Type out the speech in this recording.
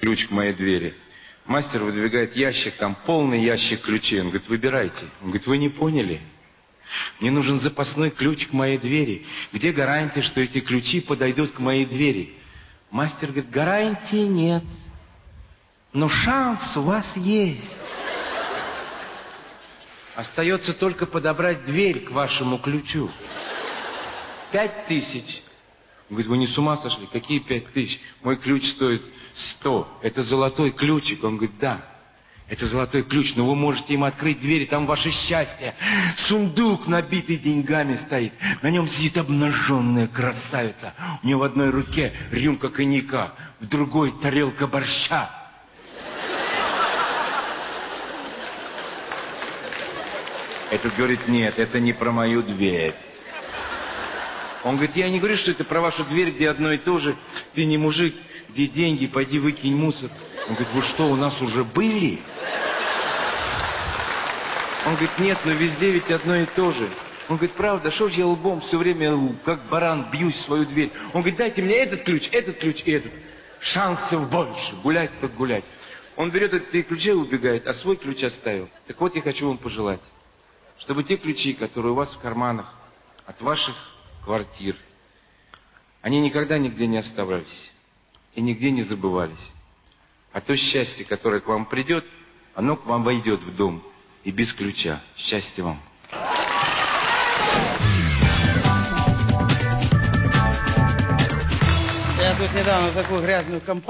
ключ к моей двери. Мастер выдвигает ящик, там полный ящик ключей. Он говорит, выбирайте. Он говорит, вы не поняли? Мне нужен запасной ключ к моей двери. Где гарантия, что эти ключи подойдут к моей двери? Мастер говорит, гарантии нет. Но шанс у вас есть. Остается только подобрать дверь к вашему ключу. Пять тысяч. Он говорит, вы не с ума сошли? Какие пять тысяч? Мой ключ стоит сто. Это золотой ключик. Он говорит, да. Это золотой ключ, но вы можете им открыть двери, там ваше счастье. Сундук, набитый деньгами, стоит. На нем сидит обнаженная красавица. У нее в одной руке рюмка коньяка, в другой тарелка борща. Этот говорит, нет, это не про мою дверь. Он говорит, я не говорю, что это про вашу дверь, где одно и то же. Ты не мужик, где деньги, пойди выкинь мусор. Он говорит, вы что, у нас уже были? Он говорит, нет, но везде ведь одно и то же. Он говорит, правда, что ж я лбом все время, как баран, бьюсь в свою дверь. Он говорит, дайте мне этот ключ, этот ключ и этот. Шансов больше, гулять так гулять. Он берет эти ключи и убегает, а свой ключ оставил. Так вот я хочу вам пожелать, чтобы те ключи, которые у вас в карманах, от ваших квартир, они никогда нигде не оставались и нигде не забывались. А то счастье, которое к вам придет, оно к вам войдет в дом и без ключа. Счастья вам. Я тут недавно такую грязную компанию